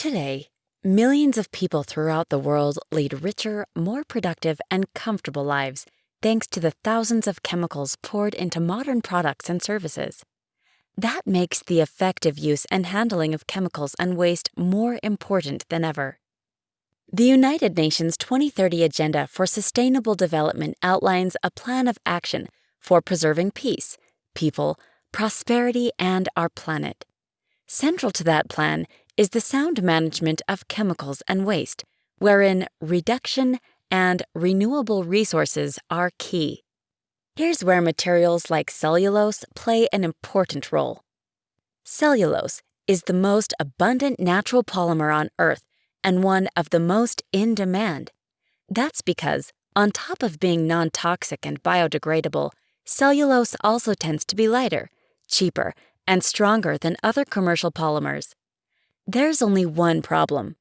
Today, millions of people throughout the world lead richer, more productive, and comfortable lives thanks to the thousands of chemicals poured into modern products and services. That makes the effective use and handling of chemicals and waste more important than ever. The United Nations 2030 Agenda for Sustainable Development outlines a plan of action for preserving peace, people, prosperity, and our planet. Central to that plan is the sound management of chemicals and waste, wherein reduction and renewable resources are key. Here's where materials like cellulose play an important role. Cellulose is the most abundant natural polymer on Earth and one of the most in demand. That's because, on top of being non toxic and biodegradable, cellulose also tends to be lighter, cheaper, and stronger than other commercial polymers. There's only one problem.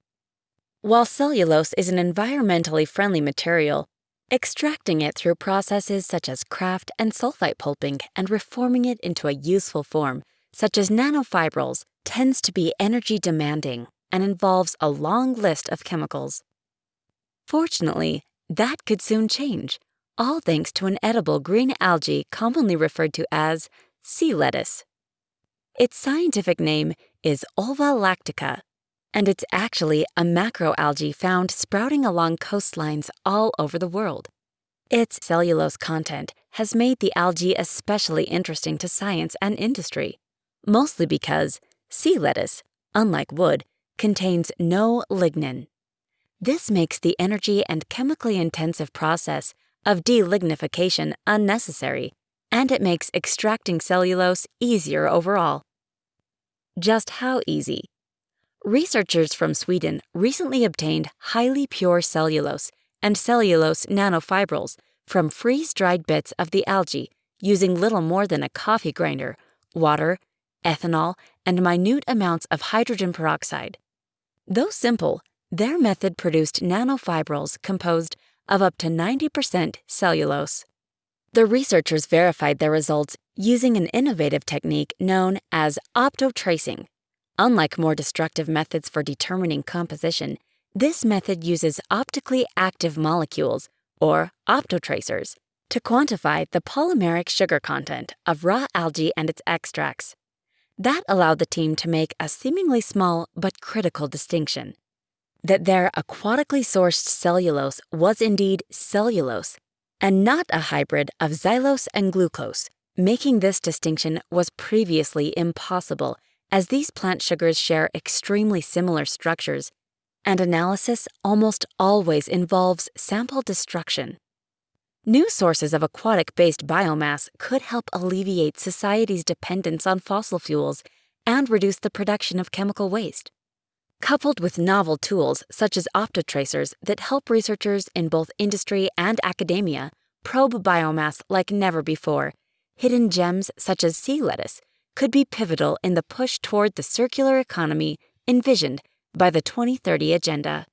While cellulose is an environmentally friendly material, extracting it through processes such as kraft and sulfite pulping and reforming it into a useful form, such as nanofibrils, tends to be energy demanding and involves a long list of chemicals. Fortunately, that could soon change, all thanks to an edible green algae commonly referred to as sea lettuce. Its scientific name is Ulva lactuca, and it's actually a macroalgae found sprouting along coastlines all over the world. Its cellulose content has made the algae especially interesting to science and industry, mostly because sea lettuce, unlike wood, contains no lignin. This makes the energy and chemically intensive process of delignification unnecessary, and it makes extracting cellulose easier overall. Just how easy? Researchers from Sweden recently obtained highly pure cellulose and cellulose nanofibrils from freeze dried bits of the algae using little more than a coffee grinder, water, ethanol, and minute amounts of hydrogen peroxide. Though simple, their method produced nanofibrils composed of up to 90% cellulose. The researchers verified their results using an innovative technique known as optotracing. Unlike more destructive methods for determining composition, this method uses optically active molecules, or optotracers, to quantify the polymeric sugar content of raw algae and its extracts. That allowed the team to make a seemingly small but critical distinction that their aquatically sourced cellulose was indeed cellulose and not a hybrid of xylose and glucose. Making this distinction was previously impossible as these plant sugars share extremely similar structures, and analysis almost always involves sample destruction. New sources of aquatic based biomass could help alleviate society's dependence on fossil fuels and reduce the production of chemical waste. Coupled with novel tools such as optotracers that help researchers in both industry and academia probe biomass like never before, hidden gems such as sea lettuce could be pivotal in the push toward the circular economy envisioned by the 2030 Agenda.